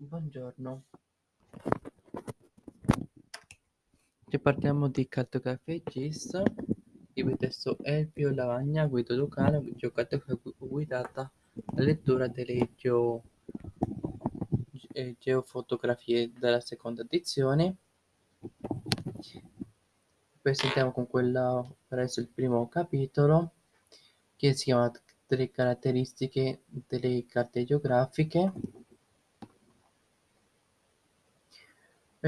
Buongiorno. Oggi parliamo di cartografia GIS, il testo Elpio Lavagna, Guido Lucano, cartografia guidata alla lettura delle geo, eh, geofotografie della seconda edizione. Presentiamo con quella presso il primo capitolo che si chiama delle caratteristiche delle carte geografiche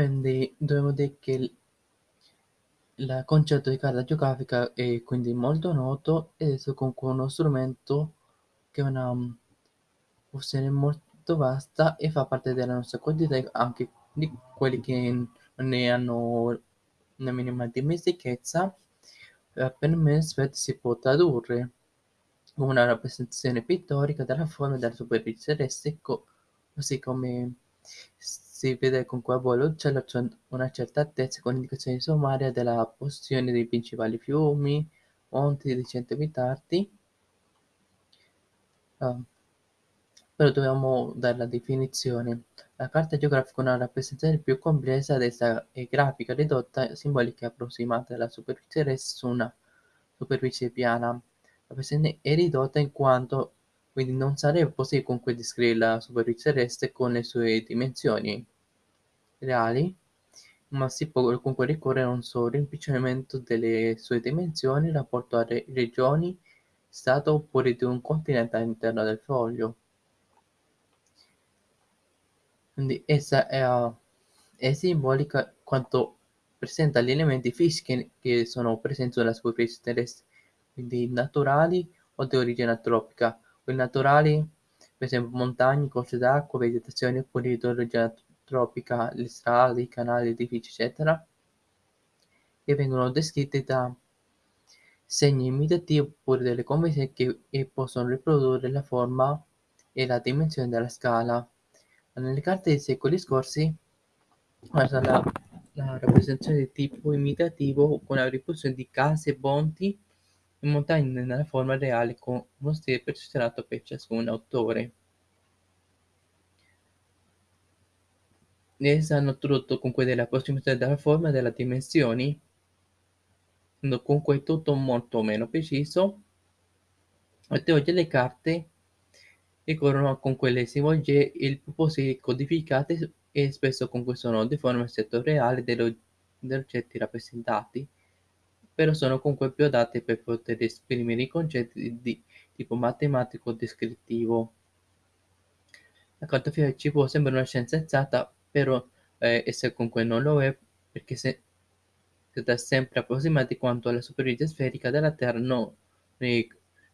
Quindi dobbiamo dire che il concetto di carta geografica è quindi molto noto ed è comunque uno strumento che ha una mm, funzione molto vasta e fa parte della nostra quotidianità anche di quelli che ne hanno una minima dimestichezza eh, per me si può tradurre come una rappresentazione pittorica della forma della superficie terrestre così come si vede con cui a c'è una certa altezza con indicazioni sommarie della posizione dei principali fiumi, monti recenti abitati. Uh, però dobbiamo dare la definizione. La carta geografica è una rappresentazione più complessa dessa è grafica ridotta, simbolica approssimata della superficie terrestre su una superficie piana. La rappresentazione è ridotta in quanto quindi non sarebbe possibile comunque descrivere la superficie terrestre con le sue dimensioni reali, ma si può comunque ricorrere a un solo rimpiccionamento delle sue dimensioni in rapporto a regioni, stato oppure di un continente all'interno del foglio. Quindi essa è, è simbolica quanto presenta gli elementi fisici che sono presenti sulla superficie terrestre, quindi naturali o di origine antropica, naturali, per esempio montagne, corse d'acqua, vegetazione origine tropica, le strade, i canali, gli edifici, eccetera, che vengono descritti da segni imitativi oppure delle convenzioni che possono riprodurre la forma e la dimensione della scala. Nelle carte dei secoli scorsi, la, la rappresentazione di tipo imitativo con la riproduzione di case, ponti e montagne nella forma reale con uno stile perfezionato per ciascun autore. Esse hanno tradotto comunque della approssimazione della forma e delle dimensioni, comunque tutto molto meno preciso. E oggi le carte ricorrono con quelle simbologie il più possibile codificate e spesso comunque sono di forma settoriale degli oggetti rappresentati, però sono comunque più adatte per poter esprimere i concetti di tipo matematico descrittivo. La cartografia ci può sembrare una scienza esatta, però eh, essa comunque non lo è perché se, dà sempre approssimati quanto alla superficie sferica della Terra non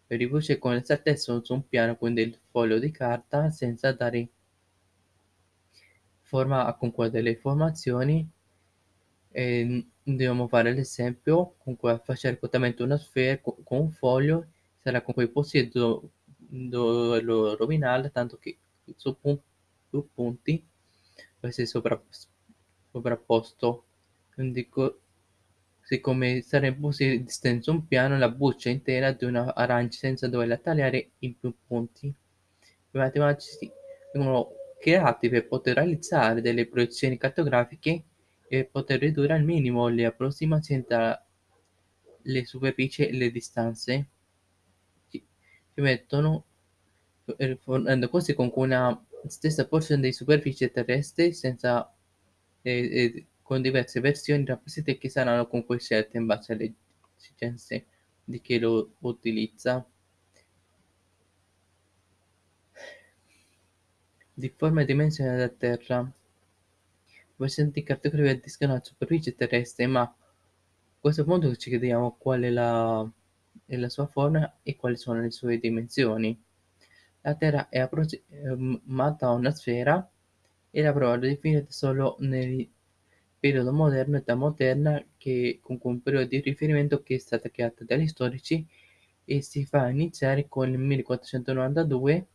riproduce con esattezza su un piano quindi il foglio di carta senza dare forma a comunque delle informazioni e dobbiamo fare l'esempio comunque facere correttamente una sfera con un foglio sarà comunque possibile doverlo rovinare tanto che su più punti essere sovrapposto quindi siccome sarebbe possibile distendere un piano la buccia intera di una arancia senza doverla tagliare in più punti. I matematici vengono creati per poter realizzare delle proiezioni cartografiche e poter ridurre al minimo le approssimazioni tra le superfici e le distanze. Ci mettono fornendo così con una stessa porzione di superficie terrestre senza, eh, eh, con diverse versioni rappresentate che saranno comunque scelte in base alle esigenze di chi lo utilizza. Di forma e dimensione della Terra. Presenti cartografie addiscono la superficie terrestre, ma a questo punto ci chiediamo qual è la, è la sua forma e quali sono le sue dimensioni. La Terra è approssimata a una sfera e la prova è definita solo nel periodo moderno, età moderna, che con un periodo di riferimento che è stata creata dagli storici e si fa iniziare con il 1492,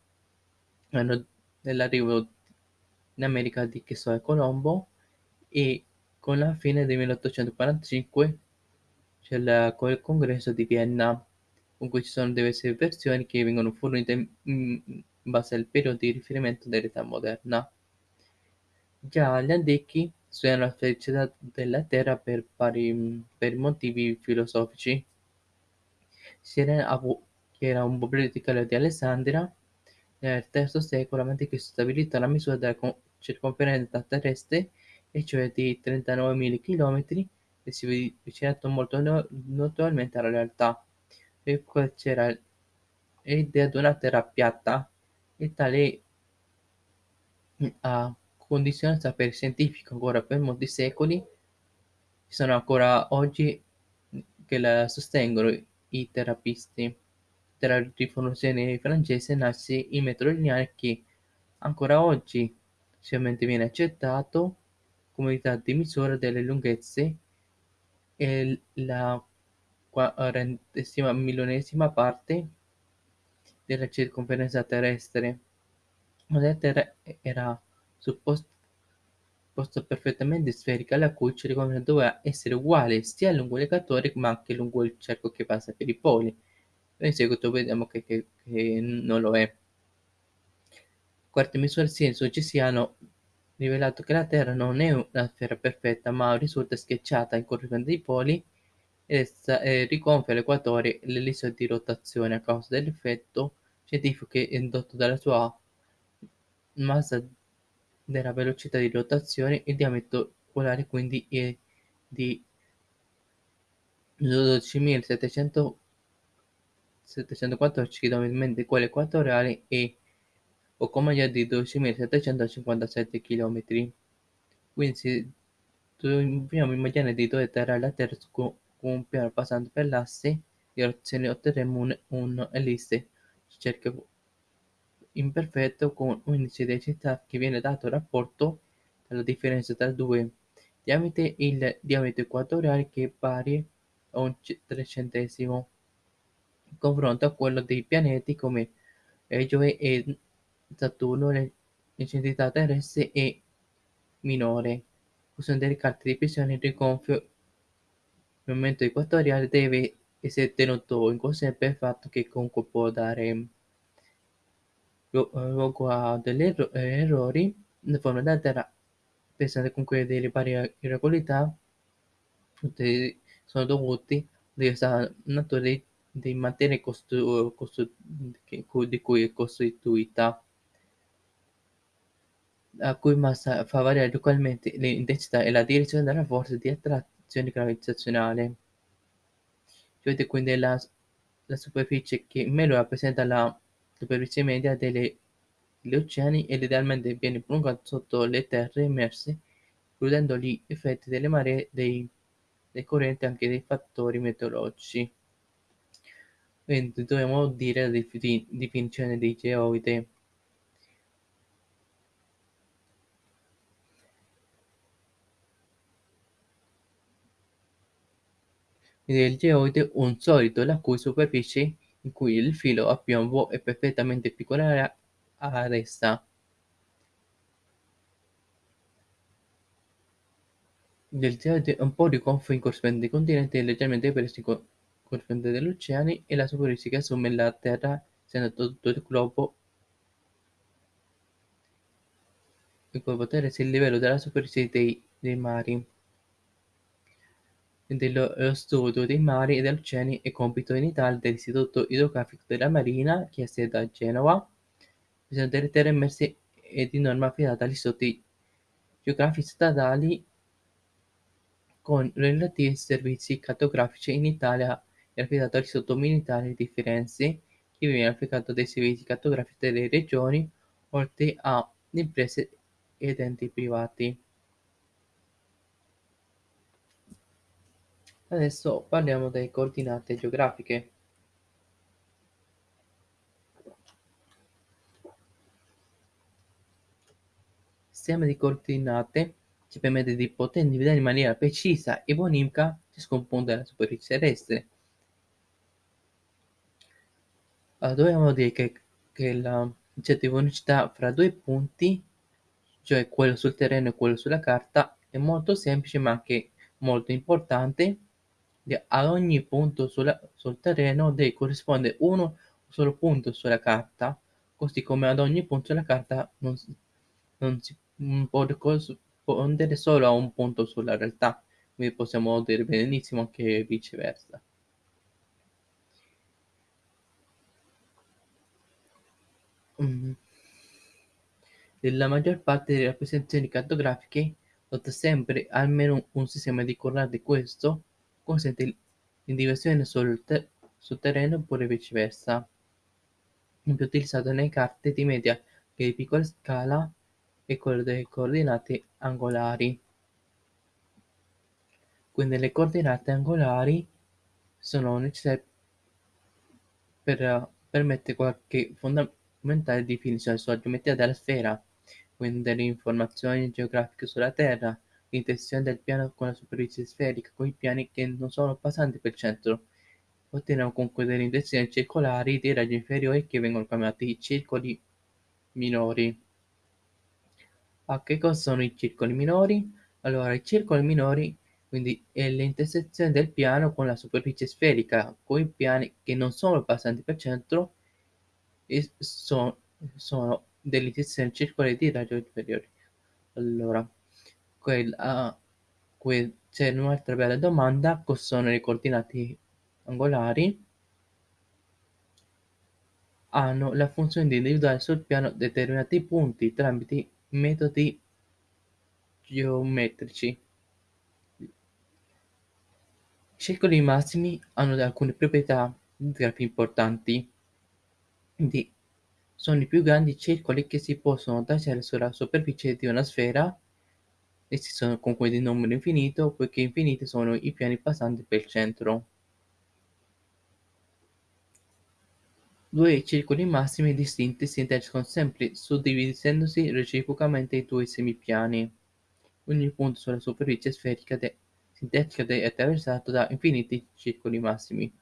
anno dell'arrivo in America di Cristoforo Colombo, e con la fine del 1845 c'è il congresso di Vienna con cui ci sono diverse versioni che vengono fornite in base al periodo di riferimento dell'età moderna. Già gli antichi studiano la sfericità della Terra per vari per motivi filosofici. Sirene Abu, che era un bibliotecaro di Alessandria, nel III secolo a.C. stabilito la misura della circonferenza terrestre, e cioè di 39.000 km, e si avvicinato molto notevolmente alla realtà. E c'era l'idea di una terra piatta, e tale ha condizionato il sapere scientifico ancora per molti secoli. Ci sono ancora oggi che la sostengono i terapisti della rivoluzione francese nasce il metodo lineare che ancora oggi socialmente viene accettato come unità di misura delle lunghezze e la quarantesima milionesima parte della circonferenza terrestre. La Terra era supposta perfettamente sferica, la cui circonferenza doveva essere uguale sia lungo l'equatore ma anche lungo il cerco che passa per i poli in seguito vediamo che, che, che non lo è. Quarte misure scienziologici hanno rivelato che la Terra non è una sfera perfetta, ma risulta schiacciata in corrispondenza dei poli. Essa eh, rigonfia l'equatore e l'ellisse di rotazione a causa dell'effetto scientifico che è indotto dalla sua massa della velocità di rotazione e diametro polare quindi è di 12.700 714 km mentre quello equatoriale è poco meglio di 12.757 km. Quindi se dobbiamo immaginare di dove terra la Terra con un piano passando per l'asse di rotazione otterremo un, un ellisse imperfetto con un indice di densità che viene dato rapporto dalla differenza tra due diametri il diametro equatoriale che è pari a un trecentesimo in confronto a quello dei pianeti come Giove e Saturno l'intensità terrestre è minore. Usando delle carte di pressione il rigonfio nel momento equatoriale deve essere tenuto in per il fatto che comunque può dare luogo a degli errori. Nella forma della Terra pensate comunque delle varie irregolarità. Sono dovuti alla natura dei di materia costru- costru- di cui è costituita, la cui massa fa variare localmente l'intensità e la direzione della forza di attrazione gravitazionale. Vedete quindi la, la superficie che meglio rappresenta la superficie media delle, degli oceani ed idealmente viene prolungata sotto le terre immerse, includendo gli effetti delle maree, dei, dei correnti e anche dei fattori meteorologici. Quindi dovremmo dire la definizione di geoide. Il geoide un solido la cui superficie in cui il filo a piombo è perfettamente piccola a resta. Il geoide un po' rigonfio in corrispondenza dei continenti e leggermente preso in corrispondenza degli oceani e la superficie che assume la Terra essendo tutto il globo il globo terrestre il livello della superficie dei, dei mari. Dello, lo studio dei mari e degli oceani è compito in Italia dell'Istituto idrografico della Marina, che ha sede a Genova, bisogno delle terre immerse e di norma affidata agli istituti geografici statali con relativi servizi cartografici in Italia è affidato all'Istituto Militare di Firenze, che viene affidato dei servizi cartografici delle regioni, oltre a imprese ed enti privati. Adesso parliamo delle coordinate geografiche. Il sistema di coordinate ci permette di poter individuare in maniera precisa e buonimica ciascun punto della superficie terrestre. Allora, dobbiamo dire che, che la certa unicità fra due punti, cioè quello sul terreno e quello sulla carta, è molto semplice ma anche molto importante ad ogni punto sul terreno deve corrispondere uno solo punto sulla carta, così come ad ogni punto sulla carta non, si può corrispondere solo a un punto sulla realtà, quindi possiamo dire benissimo anche viceversa. Mm. Nella maggior parte delle rappresentazioni cartografiche, nota sempre almeno un sistema di coordinate questo consente l'individuazione sul, ter sul terreno oppure viceversa. È più utilizzato nelle carte di media che di piccola scala e quello delle coordinate angolari. Quindi le coordinate angolari sono necessarie per permettere qualche fondamentale definizione sulla geometria della sfera, quindi delle informazioni geografiche sulla Terra, l'intenzione del piano con la superficie sferica, con i piani che non sono passanti per il centro. Otteniamo comunque delle intenzioni circolari dei raggi inferiori che vengono chiamati circoli minori. A che cosa sono i circoli minori? Allora, i circoli minori quindi è l'intersezione del piano con la superficie sferica, con i piani che non sono passanti per centro e sono, sono delle intersezioni circolari di raggio inferiori. Allora, quella, que, c'è un'altra bella domanda, cosa sono le coordinate angolari? Hanno la funzione di individuare sul piano determinati punti tramite metodi geometrici. I circoli massimi hanno alcune proprietà grafiche importanti. Quindi sono i più grandi circoli che si possono tracciare sulla superficie di una sfera. Essi sono comunque di numero infinito, poiché infiniti sono i piani passanti per il centro. Due circoli massimi distinti si intersecano sempre suddividendosi reciprocamente i due semipiani. Ogni punto sulla superficie sferica de sintetica è attraversato da infiniti circoli massimi.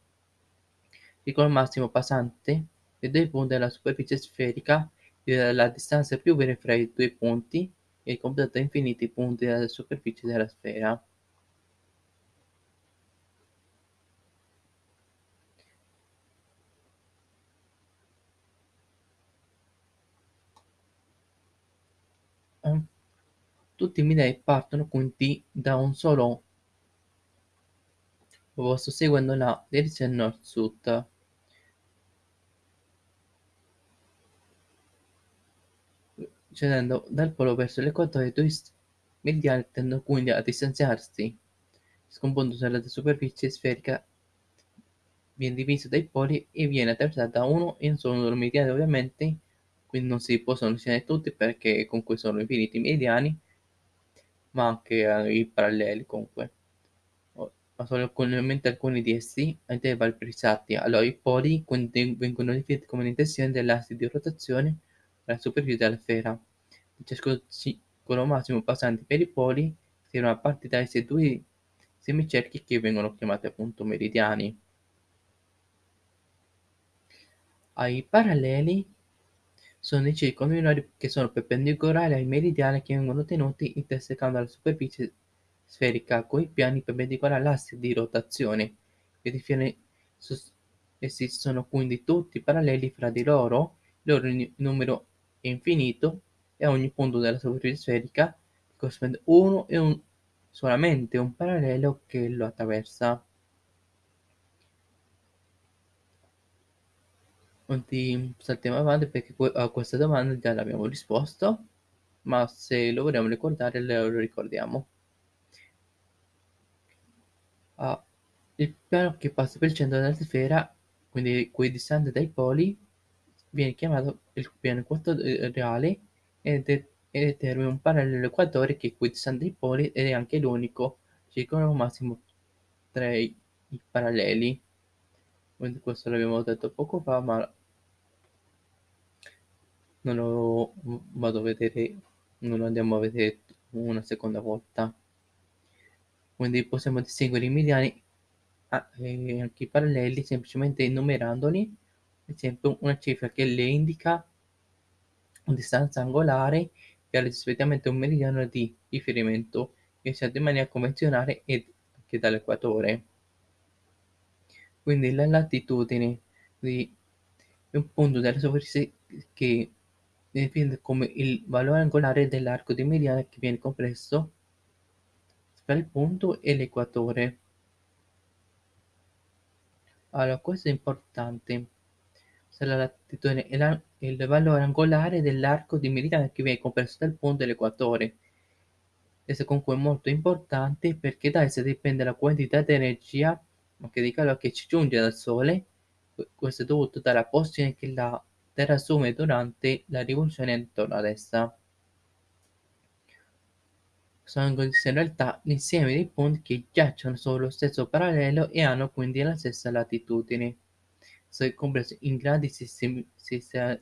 Circolo massimo passante dei due punti della superficie sferica è la distanza più breve fra i due punti e completa infiniti punti della superficie della sfera. Tutti i midei partono quindi da un solo posto seguendo la direzione nord-sud. Scendendo dal polo verso l'equatore, i due mediani tendono quindi a distanziarsi, scomponendosi la superficie sferica viene diviso dai poli e viene attraversata da uno un solo mediano ovviamente, quindi non si possono disegnare tutti perché comunque sono infiniti mediani, ma anche eh, i paralleli comunque. Ma sono comunemente alcuni di essi intervalli precisati. Allora i poli vengono definiti come l'intensione dell'asse di rotazione della superficie della sfera. In ciascuno ciclo massimo passante per i poli si è una parte da essi due semicerchi che vengono chiamati appunto meridiani. Ai paralleli sono i circoli minori che sono perpendicolari ai meridiani che vengono tenuti intersecando la superficie sferica coi piani perpendicolari all'asse di rotazione. Essi sono quindi tutti paralleli fra di loro, il loro numero infinito e ogni punto della superficie sferica corrisponde uno e un, solamente un parallelo che lo attraversa. Quindi saltiamo avanti perché a questa domanda già l'abbiamo risposto, ma se lo vogliamo ricordare lo ricordiamo. Ah, il piano che passa per il centro della sfera, quindi equidistante dai poli, viene chiamato il piano equatoriale ed è, determina un parallelo equatore che equidistante dai poli ed è anche l'unico. Circolo massimo tra i, i paralleli. Questo l'abbiamo detto poco fa, ma non lo vado a vedere, non lo andiamo a vedere una seconda volta. Quindi possiamo distinguere i mediani e anche i paralleli semplicemente enumerandoli, ad esempio una cifra che le indica una distanza angolare che ha rispettivamente un meridiano di riferimento che sia in maniera convenzionale ed anche dall'equatore. Quindi la latitudine di un punto della superficie che definito come il valore angolare dell'arco di mediana che viene compreso tra il punto e l'equatore. Allora, questo è importante. La latitudine la- il valore angolare dell'arco di meridiana che viene compreso dal punto e l'equatore. Questo comunque è molto importante perché da essa dipende la quantità di energia, anche di calore che ci giunge dal Sole. Questo è dovuto dalla posizione che la Terra assume durante la rivoluzione intorno ad essa. Sono in realtà l'insieme dei punti che giacciono sullo stesso parallelo e hanno quindi la stessa latitudine. Sono compresi in gradi sessimali,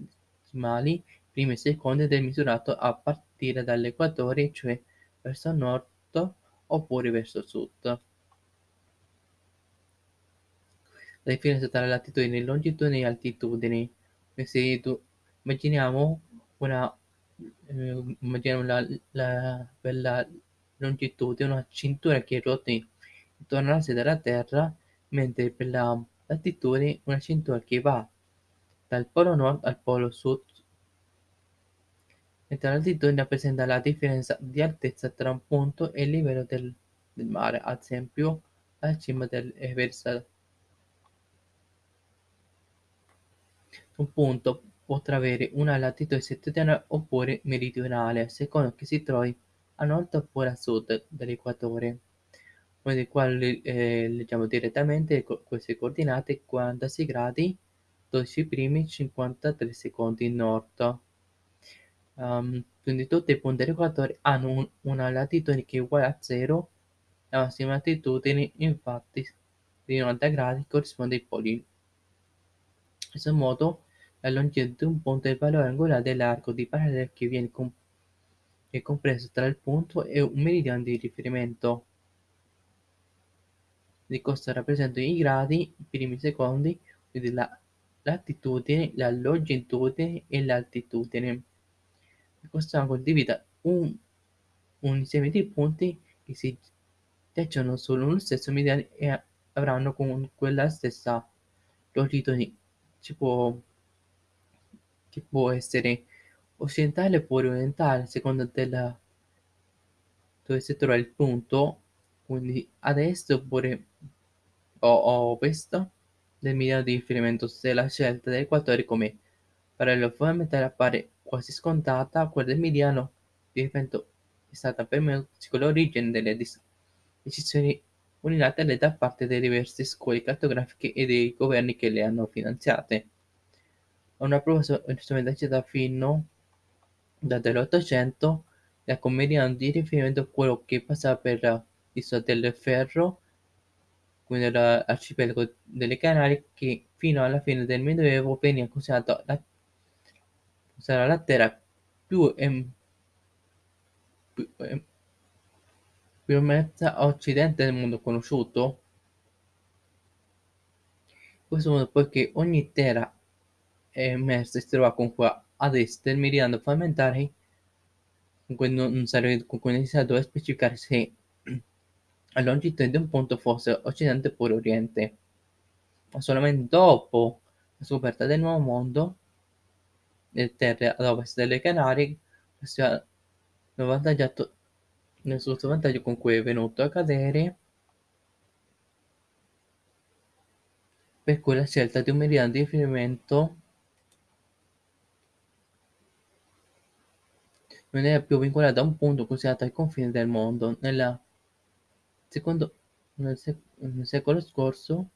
primi e secondi del misurato a partire dall'equatore, cioè verso nord oppure verso sud. La differenza tra latitudini, longitudini e altitudini. Se tu, immaginiamo una eh, immaginiamo la, la, per longitudine una cintura che ruota intorno all'asse della Terra, mentre per la latitudine una cintura che va dal polo nord al polo sud. La latitudine rappresenta la differenza di altezza tra un punto e il livello del, del mare, ad esempio la cima dell'Everest. Un punto potrà avere una latitudine settentrionale oppure meridionale, a seconda che si trovi a nord oppure a sud dell'equatore. Quindi qua eh, leggiamo direttamente queste coordinate 46 gradi 12 primi 53 secondi nord. Um, quindi tutti i punti dell'equatore hanno un, una latitudine che è uguale a 0, la massima latitudine infatti di 90 gradi corrisponde ai poli. In questo modo la longitudine di un punto è il valore angolare dell'arco di parallelo che viene comp- compreso tra il punto e un meridiano di riferimento. Di questo rappresentano i gradi, i primi secondi, quindi la latitudine, la longitudine e l'altitudine. Questo angolo divide un, un insieme di punti che si giacciono sullo stesso meridiano e avranno comunque la stessa longitudine. Ci può, che può essere occidentale oppure orientale, a seconda della dove si trova il punto, quindi ad est oppure o ovest del meridiano di riferimento se la scelta dell'equatore come parallelo fondamentale appare quasi scontata, quella del meridiano di riferimento è stata per me l'origine delle decisioni unilaterali da parte delle diverse scuole cartografiche e dei governi che le hanno finanziate. Una prova strumentalizzata fino dall'Ottocento la meridiano di riferimento quello che passava per l'isola del Ferro, quindi l'arcipelago delle Canarie, che fino alla fine del Medioevo veniva considerata la, sarà la terra più, em, più, em, più mezza occidente del mondo conosciuto. In questo modo, poiché ogni terra emersa si trova comunque ad est del meridiano fondamentale, comunque non sarebbe comunque necessario specificare se la longitudine di un punto fosse occidente oppure oriente. Ma solamente dopo la scoperta del nuovo mondo, le terre ad ovest delle Canarie, questo ha avvantaggiato nel suo vantaggio con cui è venuto a cadere per cui la scelta di un meridiano di riferimento non era più vincolata a un punto considerato ai confini del mondo. Nella secondo, nel, sec- nel secolo scorso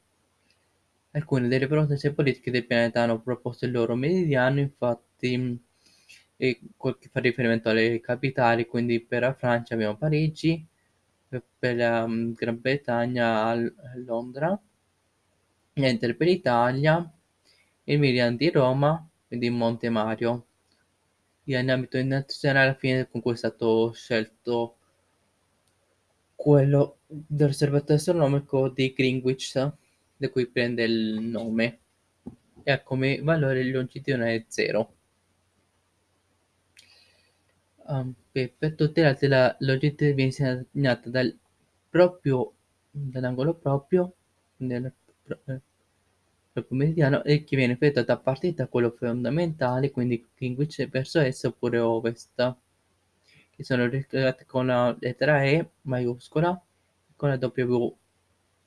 alcune delle proteste politiche del pianeta hanno proposto il loro meridiano, infatti e che fa riferimento alle capitali, quindi per la Francia abbiamo Parigi, per la mm, Gran Bretagna Londra, mentre per l'Italia il meridiano di Roma, quindi Monte Mario. In ambito internazionale alla fine con cui è stato scelto quello dell'osservatorio astronomico di Greenwich, da cui prende il nome, e ha come valore longitudinale 0. Um, per, altre la longitudine viene segnata dal proprio, dall'angolo proprio, nel, corpo meridiano e che viene effettuata a partire da quello fondamentale, quindi Greenwich verso est oppure ovest, che sono riscritte con la lettera E maiuscola con la W.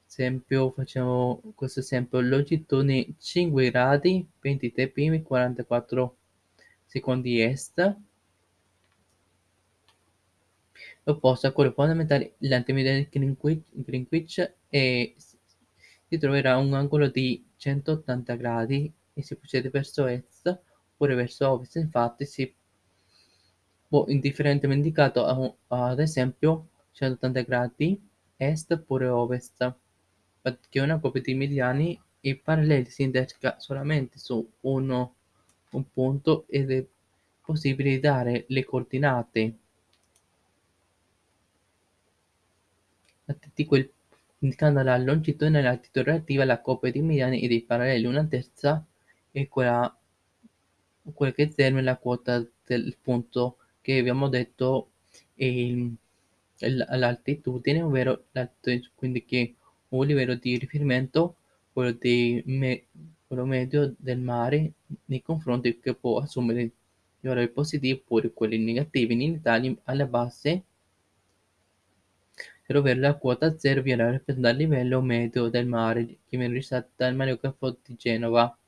Esempio, facciamo questo esempio, longitudine 5 gradi, 23 primi, 44 secondi est, opposto a quello fondamentale, l'antimeridiano Greenwich, Greenwich e si troverà un angolo di 180 gradi e si procede verso est oppure verso ovest, infatti si può indifferentemente indicato ad esempio 180 gradi est oppure ovest, perché una coppia di mediani e paralleli si interseca solamente su un punto ed è possibile dare le coordinate di quel indicando la longitudine e la latitudine relativa alla coppia di mediani e dei paralleli. Una terza è quella, quella che determina la quota del punto che abbiamo detto è l'altitudine, ovvero quindi che un livello di riferimento, quello, di me, quello medio del mare nei confronti che può assumere i valori positivi oppure quelli negativi. In Italia alla base per ovvero la quota zero viene rappresentata dal livello medio del mare che viene registrato dal Mariocafo di Genova,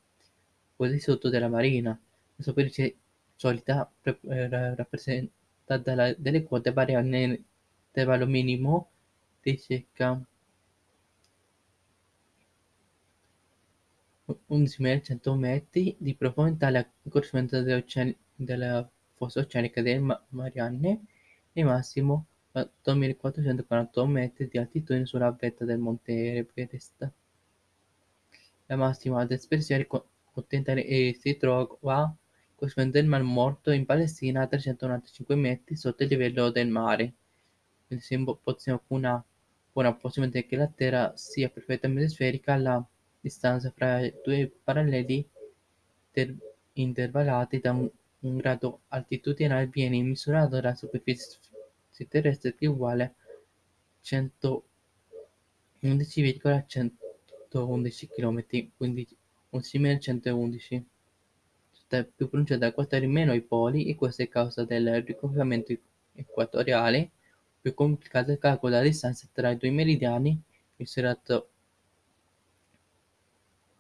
quasi sotto della marina. La superficie solita eh, rappresentata dalle quote varia nell'intervallo minimo di circa 11.100 metri di profondità la corrispondenza della fossa oceanica delle Marianne e massimo 8.448 metri di altitudine sulla vetta del monte Everest. La massima dispersione continentale si trova corrispondente del Mar Morto in Palestina a 395 metri sotto il livello del mare. Quindi possiamo una buona possibilità che la Terra sia perfettamente sferica, la distanza fra i due paralleli intervallati da un, un grado altitudinale viene misurata dalla superficie terrestre che è uguale a 111,111 km, quindi 11.111. È più pronunciata da quattro meno ai poli e questo è causa del riconfinamento equatoriale. Più complicato il calcolo della distanza tra i due meridiani, misurato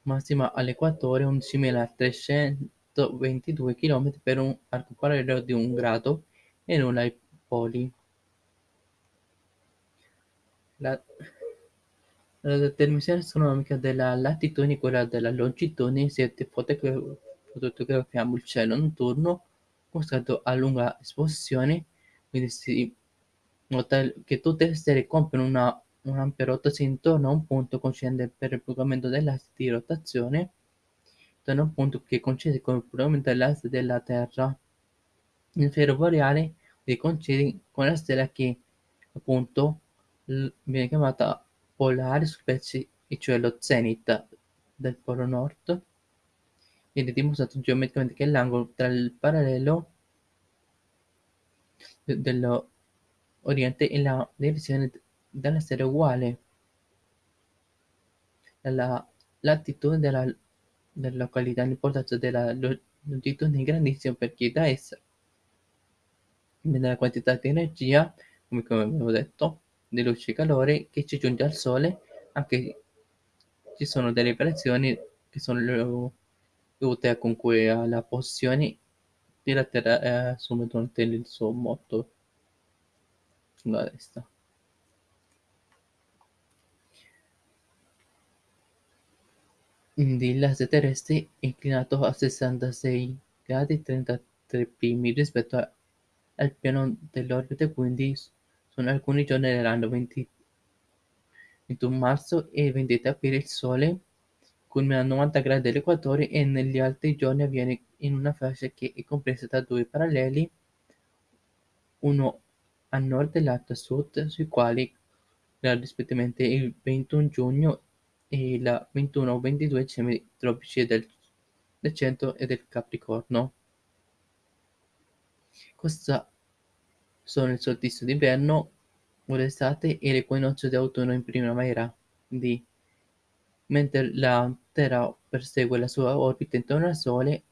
massima all'equatore 11.322 km per un arco parallelo di un grado e nulla ai poli. La, la determinazione astronomica della latitudine e quella della longitudine si fotografiamo il cielo notturno mostrato a lunga esposizione, quindi si che tutte le stelle compiono una, un'ampia rotazione intorno a un punto coincidente per il prolungamento dell'asse di rotazione, intorno a un punto che coincide con il prolungamento dell'asse della Terra. Il ferro boreale coincide con la stella che appunto viene chiamata polare superficie, cioè lo zenit del polo nord. Viene dimostrato geometricamente che l'angolo tra il parallelo dell'oriente e la direzione della stella è uguale. Alla latitudine della, della località, l'importanza della longitudine è grandissima perché da essa viene la quantità di energia, come abbiamo detto, di luce e calore che ci giunge al Sole, anche ci sono delle variazioni che sono dovute a comunque alla posizione della Terra eh, durante il suo moto sulla destra. Quindi l'asse terrestre è inclinato a 66 gradi 33 primi rispetto al piano dell'orbita, quindi sono alcuni giorni dell'anno, 20 21 marzo e 23 aprile il Sole culmina a 90 gradi dall'equatore e negli altri giorni avviene in una fascia che è compresa tra due paralleli, uno a nord e l'altro a sud, sui quali rispettivamente il 21 giugno e il 21 o 22 dicembre tropici del, del centro e del Capricorno. Questa sono il solstizio d'inverno o d'estate e l'equinozio di autunno in primavera. Quindi mentre la Terra persegue la sua orbita intorno al Sole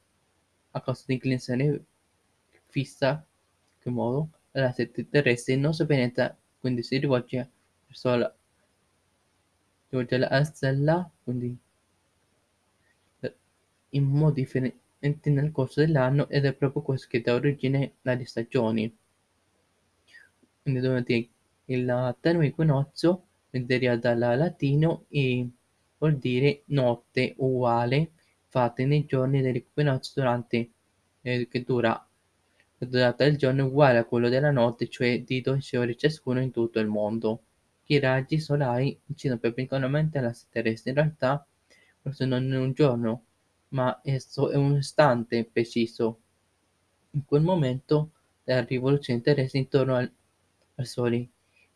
a causa dell'inclinazione fissa, in che modo l'asse terrestre non si penetra, quindi si rivolge verso la rivolge la stella, quindi in modi differenti nel corso dell'anno ed è proprio questo che dà origine alle stagioni. Quindi durante il termine equinozio deriva dal latino e vuol dire notte uguale fatta nei giorni dell'equinozio durante eh, che dura la durata del giorno è uguale a quello della notte, cioè di 12 ore ciascuno in tutto il mondo. I raggi solari incidono perpendicolarmente alla terrestre. In realtà questo non è un giorno, ma esso è un istante preciso. In quel momento della rivoluzione terrestre intorno al, al Sole,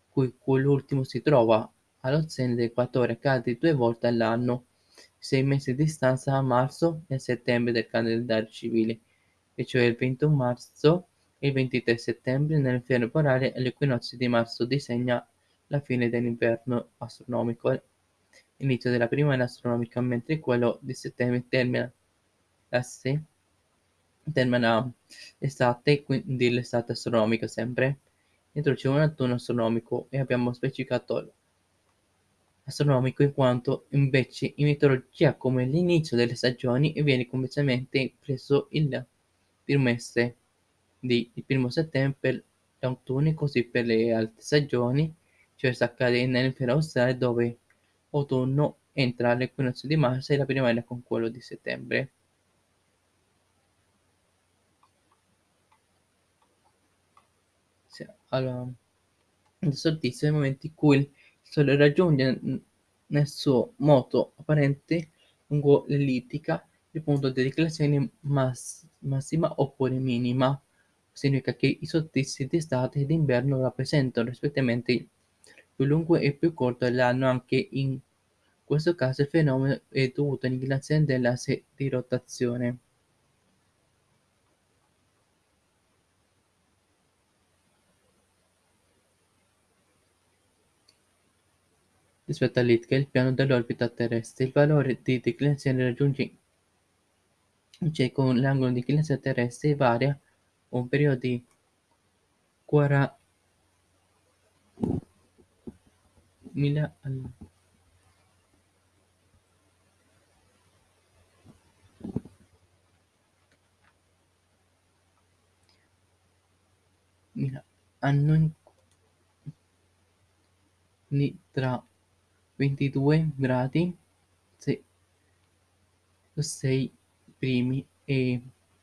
cui quell'ultimo si trova allo zenit dell'equatore accade due volte all'anno, sei mesi di distanza a marzo e a settembre del calendario civile, e cioè il 21 marzo e il 23 settembre nell'inferno polare e l'equinozio di marzo disegna la fine dell'inverno astronomico l'inizio della primavera astronomica, mentre quello di settembre termina l'asse termina l'estate, quindi l'estate astronomica sempre. Introduciamo un autunno astronomico e abbiamo specificato astronomico in quanto invece in meteorologia come l'inizio delle stagioni viene convenzionalmente preso il mese di il primo settembre e così per le altre stagioni, cioè sta accadendo nell'emisfero australe dove autunno entra l'equinozio di marzo e la primavera con quello di settembre. Allora, il solstizio è il momento in cui il Sole raggiunge nel suo moto apparente lungo l'ellittica il punto di declinazione mass massima oppure minima. Significa che i solstizi d'estate e d'inverno rappresentano rispettivamente più lungo e più corto dell'anno. Anche in questo caso il fenomeno è dovuto all'inclinazione dell'asse di rotazione. rispetto all'Ithaca, il piano dell'orbita terrestre. Il valore di declinazione raggiunge cioè con l'angolo di inclinazione terrestre varia un periodo di 40.000 al anno tra 22 gradi 6 primi e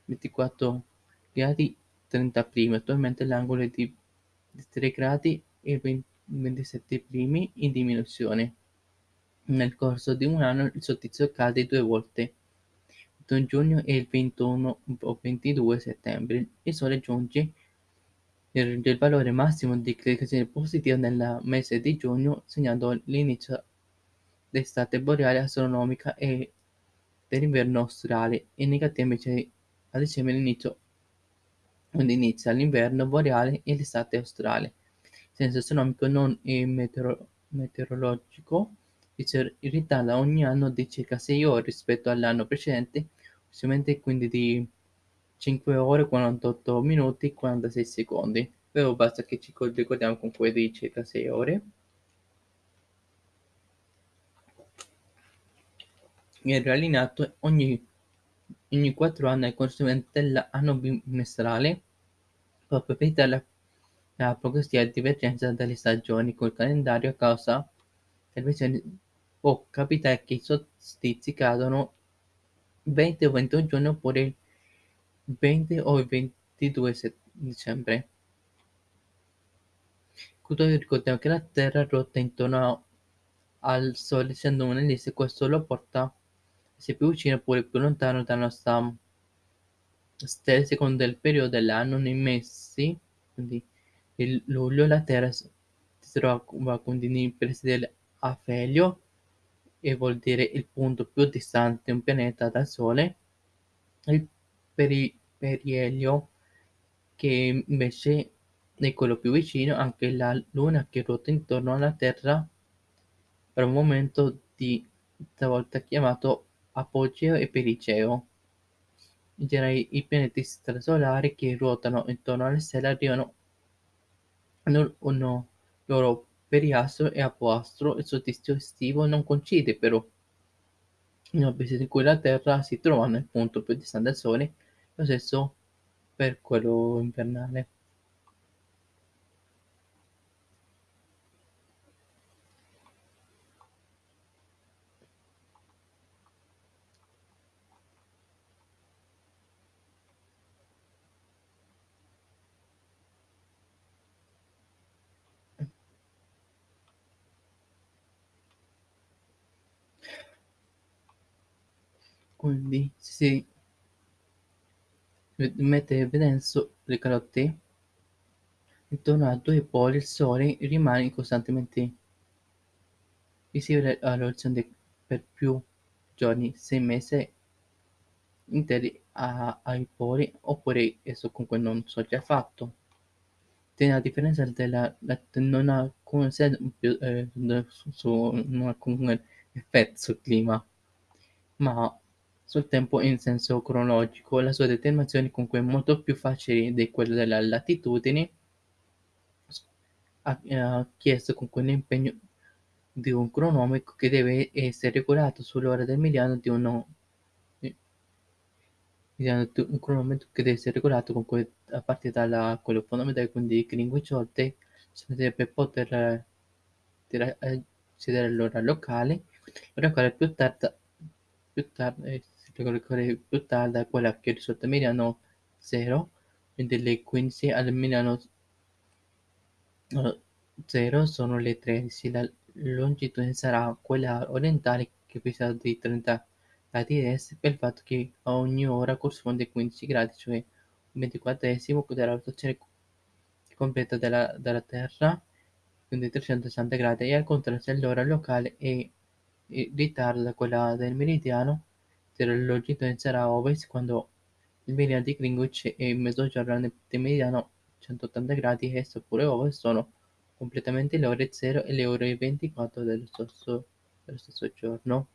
24 gradi 30 primi. Attualmente l'angolo è di 3 gradi e 27 primi in diminuzione. Nel corso di un anno il solstizio cade due volte, il giugno e il 21 o 22 settembre. Il Sole giunge il valore massimo di inclinazione positiva nel mese di giugno, segnando l'inizio d'estate boreale astronomica e dell'inverno australe e negativa invece a dicembre l'inizio quando inizia l'inverno boreale e l'estate australe. Il senso astronomico non meteoro- meteorologico si ritarda ogni anno di circa 6 ore rispetto all'anno precedente, ossimamente quindi di 5 ore 48 minuti 46 secondi. Però basta che ci ricordiamo con quelli di circa 6 ore. Viene allineato ogni, ogni 4 anni al corrispondente dell'anno bimestrale proprio per evitare la, progressiva divergenza delle stagioni col calendario a causa delle versioni può capitare che i solstizi cadano 20 o 21 giorni oppure il 20 o il 22 dicembre. Tuttavia ricordiamo che la Terra ruota intorno al Sole essendo un'ellisse, questo lo porta essere più vicino oppure più lontano dalla nostra stella secondo il periodo dell'anno. Nei mesi, quindi il luglio, la Terra si trova quindi nei pressi dell'afelio e vuol dire il punto più distante un pianeta dal Sole. Il peri- perielio che invece è quello più vicino, anche la Luna che ruota intorno alla Terra per un momento di talvolta chiamato apogeo e perigeo. I pianeti strasolari che ruotano intorno alle stelle arrivano nel un loro periastro e apoastro, il solstizio estivo non coincide però in orbita in cui la Terra si trova nel punto più distante dal Sole, lo stesso per quello invernale. Quindi si mette in evidenza le calotte intorno a due poli il Sole rimane costantemente visibile all'orizzonte per più giorni, sei mesi interi a- ai poli, oppure esso comunque non sorge affatto. Tiene a differenza della la- non ha alcun sen- più, eh, su, su- non ha alcun effetto sul clima, ma sul tempo in senso cronologico. La sua determinazione è comunque molto più facile di quella della latitudine. Ha, ha chiesto comunque l'impegno di un cronometro che deve essere regolato sull'ora del meridiano di uno un cronometro che deve essere regolato comunque a partire da quello fondamentale, quindi Greenwich Olte, per poter eh, accedere all'ora locale, l'ora quale più tarda, più tarda, eh, più tarda è quella che risulta meridiano 0, quindi le 15 al meridiano 0 sono le 13, la longitudine sarà quella orientale che precisa di 30 gradi est per il fatto che a ogni ora corrisponde 15 gradi, cioè un ventiquattresimo della rotazione completa della, della Terra, quindi 360 gradi, e al contrario se l'ora locale è in ritardo da quella del meridiano, se la longitudine sarà ovest quando il meridiano di Greenwich e il mezzogiorno del meridiano 180 gradi est oppure ovest sono completamente le ore 0 e le ore 24 dello stesso, dello stesso giorno.